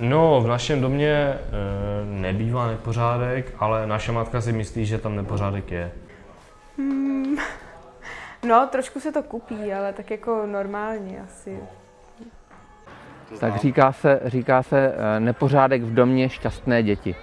No, v našem domě e, nebývá nepořádek, ale naše matka si myslí, že tam nepořádek je. Hmm. No, trošku se to kupí, ale tak jako normálně asi. Tak říká se, říká se eh, nepořádek v domě šťastné děti.